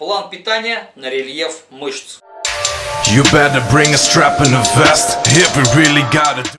План питания на рельеф мышц.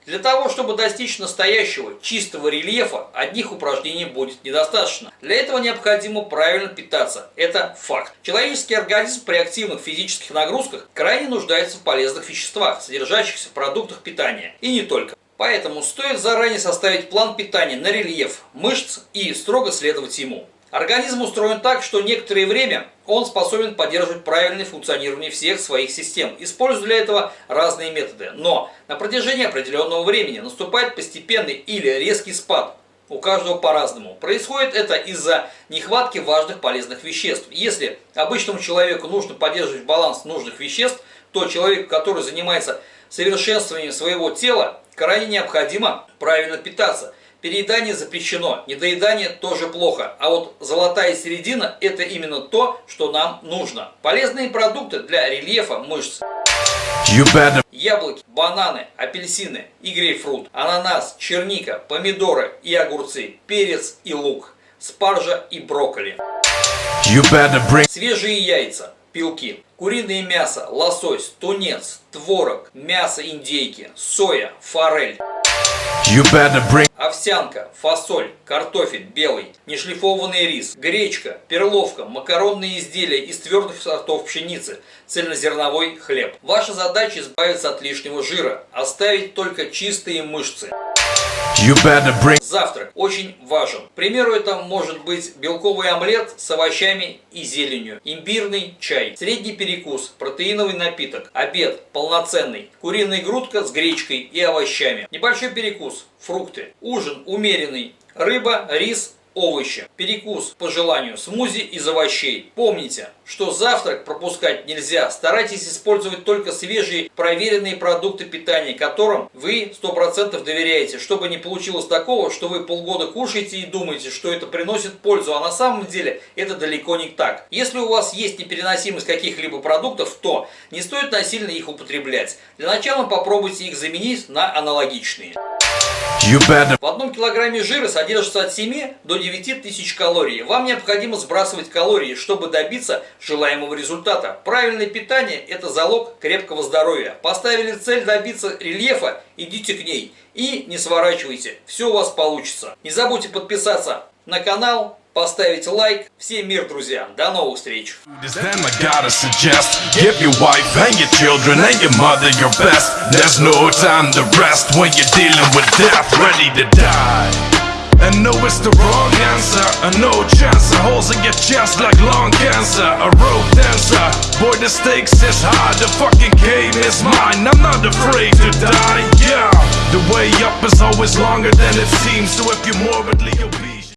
Для того, чтобы достичь настоящего чистого рельефа, одних упражнений будет недостаточно. Для этого необходимо правильно питаться. Это факт. Человеческий организм при активных физических нагрузках крайне нуждается в полезных веществах, содержащихся в продуктах питания. И не только. Поэтому стоит заранее составить план питания на рельеф мышц и строго следовать ему. Организм устроен так, что некоторое время он способен поддерживать правильное функционирование всех своих систем, используя для этого разные методы. Но на протяжении определенного времени наступает постепенный или резкий спад. У каждого по-разному. Происходит это из-за нехватки важных полезных веществ. Если обычному человеку нужно поддерживать баланс нужных веществ, то человек, который занимается совершенствованием своего тела, крайне необходимо правильно питаться – Переедание запрещено, недоедание тоже плохо, а вот золотая середина – это именно то, что нам нужно. Полезные продукты для рельефа мышц. Яблоки, бананы, апельсины и грейпфрут, ананас, черника, помидоры и огурцы, перец и лук, спаржа и брокколи. Свежие яйца, пилки, куриное мясо, лосось, тунец, творог, мясо индейки, соя, форель. Bring овсянка, фасоль, картофель белый, нешлифованный рис, гречка, перловка, макаронные изделия из твердых сортов пшеницы, цельнозерновой хлеб. Ваша задача избавиться от лишнего жира, оставить только чистые мышцы. Завтрак очень важен. К примеру, это может быть белковый омлет с овощами и зеленью, имбирный чай, средний перекус, протеиновый напиток, обед полноценный, куриная грудка с гречкой и овощами, небольшой перекус, фрукты, ужин умеренный, рыба, рис, овощи. Перекус по желанию, смузи из овощей. Помните, что завтрак пропускать нельзя. Старайтесь использовать только свежие проверенные продукты питания, которым вы 100% доверяете, чтобы не получилось такого, что вы полгода кушаете и думаете, что это приносит пользу, а на самом деле это далеко не так. Если у вас есть непереносимость каких-либо продуктов, то не стоит насильно их употреблять. Для начала попробуйте их заменить на аналогичные. В одном килограмме жира содержится от 7 до 9 тысяч калорий. Вам необходимо сбрасывать калории, чтобы добиться желаемого результата. Правильное питание – это залог крепкого здоровья. Поставили цель добиться рельефа, идите к ней. И не сворачивайте, все у вас получится. Не забудьте подписаться на канал, поставить лайк. Всем мир, друзья. До новых встреч. Then I gotta suggest Give your wife and your children and your mother your best There's no time to rest when you're dealing with death Ready to die And no, it's the wrong answer A no chance, a holes in your chest like lung cancer A rope dancer Boy, the stakes is high The fucking game is mine I'm not afraid to die, yeah The way up is always longer than it seems So if you're morbidly obese